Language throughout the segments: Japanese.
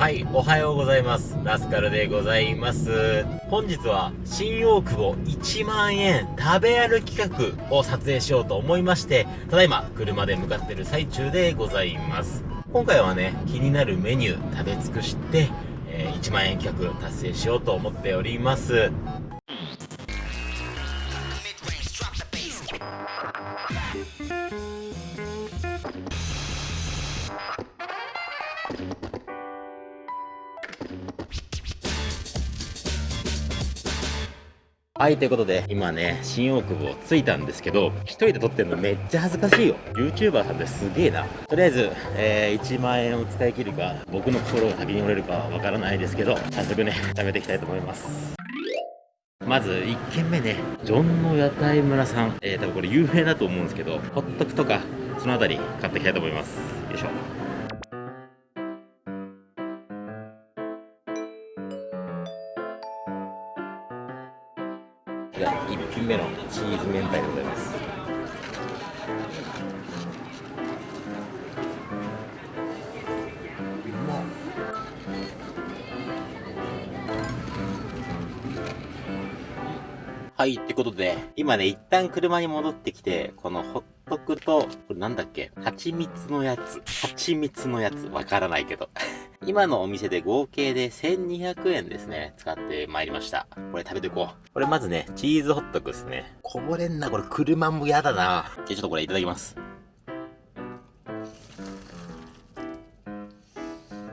はい、おはようございます。ラスカルでございます。本日は新大久保1万円食べ歩き企画を撮影しようと思いまして、ただいま車で向かってる最中でございます。今回はね、気になるメニュー食べ尽くして、えー1万円企画達成しようと思っております。はい、ということで、今ね、新大久保着いたんですけど、一人で撮ってるのめっちゃ恥ずかしいよ。YouTuber さんですげえな。とりあえず、えー、1万円を使い切るか、僕の心が先に折れるかわからないですけど、早速ね、食べていきたいと思います。まず、1軒目ね、ジョンの屋台村さん。えー、多分これ有名だと思うんですけど、ホットクとか、そのあたり買っていきたいと思います。よいしょ。チーズ明太でございますはい、ってことで、今ね、一旦車に戻ってきて、このホットクと、これなんだっけ？蜂蜜のやつ。蜂蜜のやつ。わからないけど。今のお店で合計で1200円ですね。使ってまいりました。これ食べていこう。これまずね、チーズホットクですね。こぼれんな、これ車も嫌だな。じゃあちょっとこれいただきます。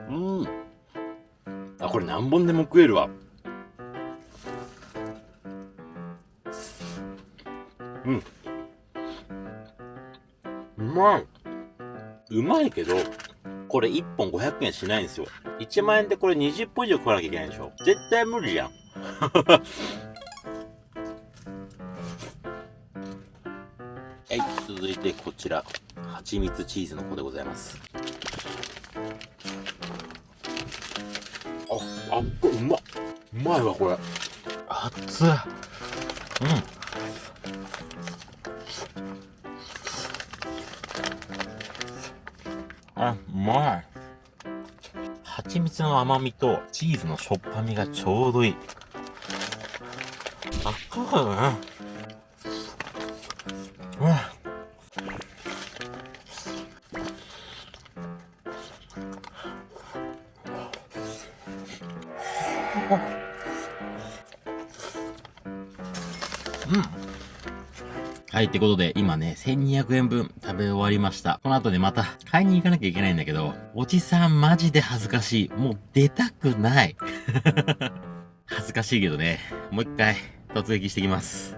うーん。あ、これ何本でも食えるわ。うん。うまい。うまいけど、これ1本500円しないんですよ。1万円でこれ20本以上食わなきゃいけないでしょ。絶対無理じゃん。はい、続いてこちら。蜂蜜チーズの子でございます。あ、あっうまっ。うまいわ、これ。熱っ。うん。の甘みとチーズのしょっぱみがちょうどいい。あ、そうだね。はい、ってことで、今ね、1200円分食べ終わりました。この後ね、また買いに行かなきゃいけないんだけど、おじさんマジで恥ずかしい。もう出たくない。恥ずかしいけどね、もう一回突撃してきます。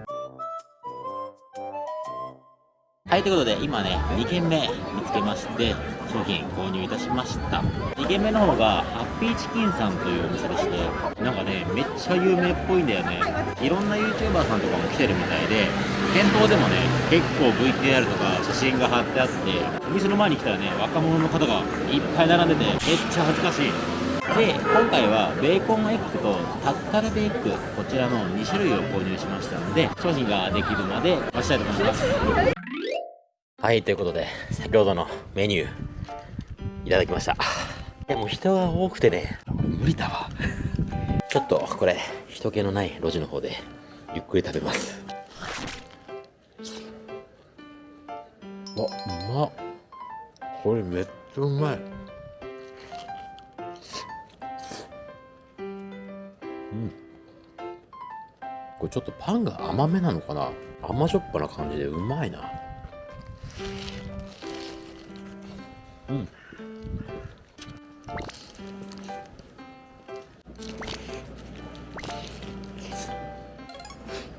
はい、ということで、今ね、2軒目見つけまして、商品購入いたしました。2軒目の方が、ハッピーチキンさんというお店でして、なんかね、めっちゃ有名っぽいんだよね。いろんな YouTuber さんとかも来てるみたいで、店頭でもね、結構 VTR とか写真が貼ってあって、お店の前に来たらね、若者の方がいっぱい並んでて、めっちゃ恥ずかしい。で、今回はベーコンエッグとタッカルベーグ、こちらの2種類を購入しましたので、商品ができるまで待ちたいと思います。はい、ということで、先ほどのメニュー、いただきました。でも人が多くてね、無理だわ。ちょっとこれ、人気のない路地の方で、ゆっくり食べます。あ、うまっ。これめっちゃうまい。うん。これちょっとパンが甘めなのかな甘じょっぱな感じでうまいな。うん。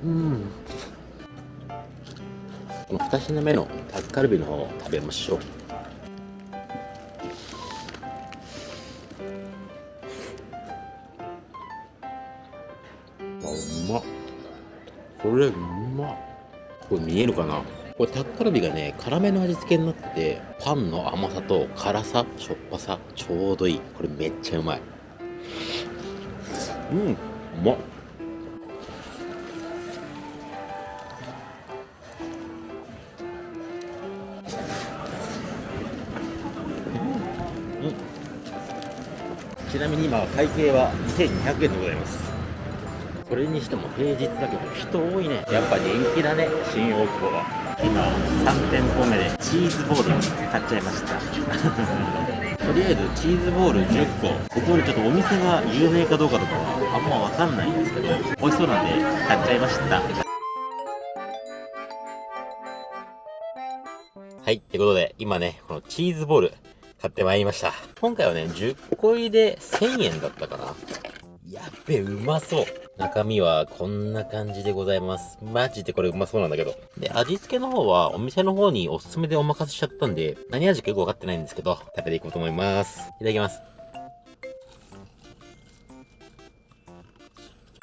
うん。この2品目のタッカルビの方を食べましょう。あ、うまっ。これうまっ。これ見えるかな？これタッカルビがね、辛めの味付けになってて、パンの甘さと辛さ、しょっぱさ、ちょうどいい。これめっちゃうまい。うん、うまっ。ちなみに今会計は2200円でございますそれにしても平日だけど人多いねやっぱ人気だね新大久保は今3店舗目でチーズボール買っちゃいました とりあえずチーズボール10個ここでちょっとお店が有名かどうかとかはあんまわかんないんですけど美味しそうなんで買っちゃいましたはい。ってことで、今ね、このチーズボール買ってまいりました。今回はね、10個入りで1000円だったかな。やっべ、うまそう。中身はこんな感じでございます。マジでこれうまそうなんだけど。で、味付けの方はお店の方におすすめでお任せしちゃったんで、何味かよくわかってないんですけど、食べていこうと思います。いただきます。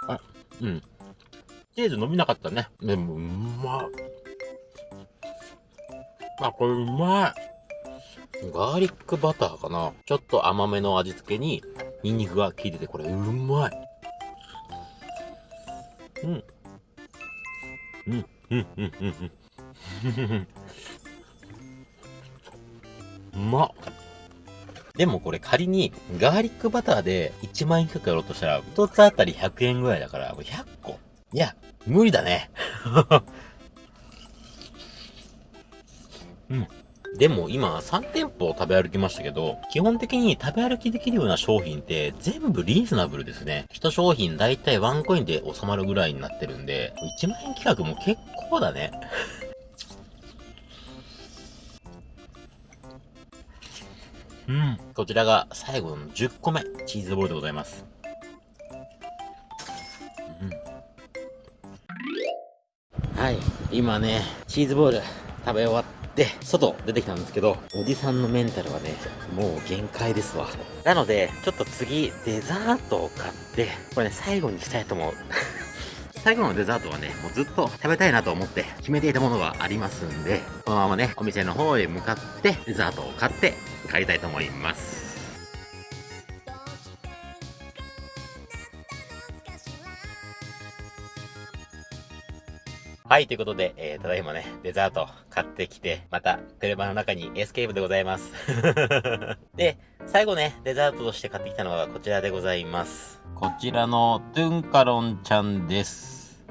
あ、うん。チーズ伸びなかったね。でも、うまっ。あ、これうまい。ガーリックバターかな。ちょっと甘めの味付けに、ニンニクが効いてて、これうまい。うん。うん、うん、うん、うん。うまっ。でもこれ仮にガーリックバターで1万円近くやろうとしたら、1つあたり100円ぐらいだから、100個。いや、無理だね。うん。でも今3店舗食べ歩きましたけど、基本的に食べ歩きできるような商品って全部リーズナブルですね。一商品だいたいワンコインで収まるぐらいになってるんで、1万円企画も結構だね。うん。こちらが最後の10個目、チーズボールでございます。うん。はい。今ね、チーズボール食べ終わって、で、外出てきたんですけど、おじさんのメンタルはね、もう限界ですわ。なので、ちょっと次、デザートを買って、これね、最後にしたいと思う。最後のデザートはね、もうずっと食べたいなと思って決めていたものがありますんで、このままね、お店の方へ向かって、デザートを買って帰りたいと思います。はい、ということで、えー、ただいまね、デザート買ってきて、また車の中にエスケープでございます。で、最後ね、デザートとして買ってきたのはこちらでございます。こちらのトゥンカロンちゃんです。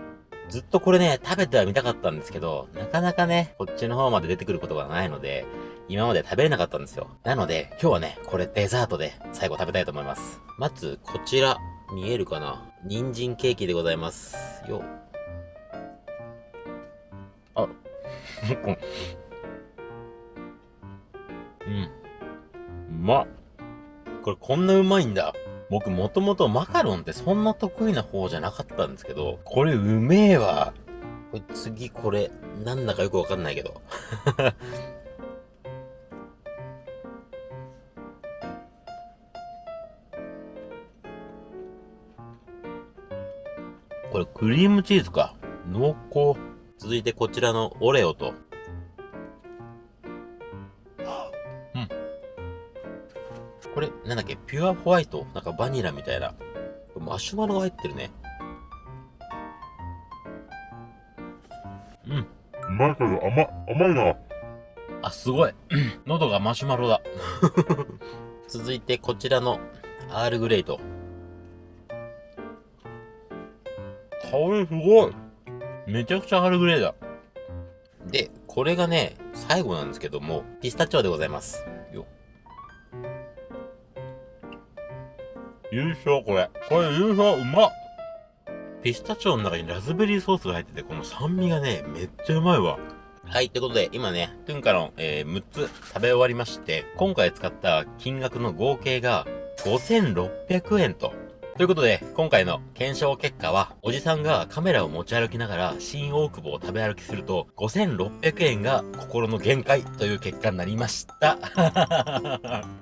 ずっとこれね、食べてはみたかったんですけど、なかなかね、こっちの方まで出てくることがないので、今まで食べれなかったんですよ。なので、今日はね、これデザートで最後食べたいと思います。まず、こちら、見えるかな？人参ケーキでございます。よ、うん。うまっ。これこんなうまいんだ。僕もともとマカロンってそんな得意な方じゃなかったんですけど、これうめえわ。これ次これ、なんだかよくわかんないけど。これクリームチーズか。濃厚。続いてこちらのオレオと、うん。これ、なんだっけ、ピュアホワイト？なんかバニラみたいな。マシュマロが入ってるね。うん。うまいけど甘、甘いな。あ、すごい。喉がマシュマロだ。続いてこちらのアールグレイと。香りすごい。めちゃくちゃアルグレーだ。で、これがね、最後なんですけども、ピスタチオでございます。よ。優勝これ。これ優勝うまっピスタチオの中にラズベリーソースが入ってて、この酸味がね、めっちゃうまいわ。はい、ってことで、今ね、トゥンカロン、えー、6つ食べ終わりまして、今回使った金額の合計が5600円とということで、今回の検証結果は、おじさんがカメラを持ち歩きながら、新大久保を食べ歩きすると、5600円が心の限界という結果になりました。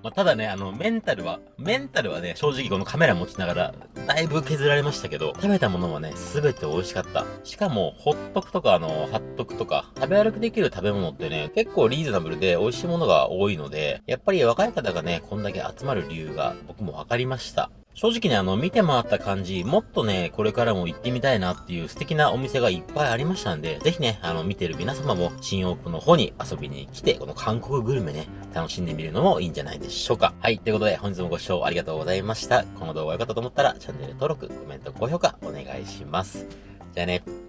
まあ、ただね、あの、メンタルは、メンタルはね、正直このカメラ持ちながら、だいぶ削られましたけど、食べたものはね、すべて美味しかった。しかも、ホットクとか、あの、ハットクとか、食べ歩きできる食べ物ってね、結構リーズナブルで美味しいものが多いので、やっぱり若い方がね、こんだけ集まる理由が僕も分かりました。正直ね、あの、見て回った感じ、もっとね、これからも行ってみたいなっていう素敵なお店がいっぱいありましたんで、ぜひね、あの、見てる皆様も新大久保の方に遊びに来て、この韓国グルメね、楽しんでみるのもいいんじゃないでしょうか。はい、ということで本日もご視聴ありがとうございました。この動画が良かったと思ったら、チャンネル登録、コメント、高評価お願いします。じゃあね。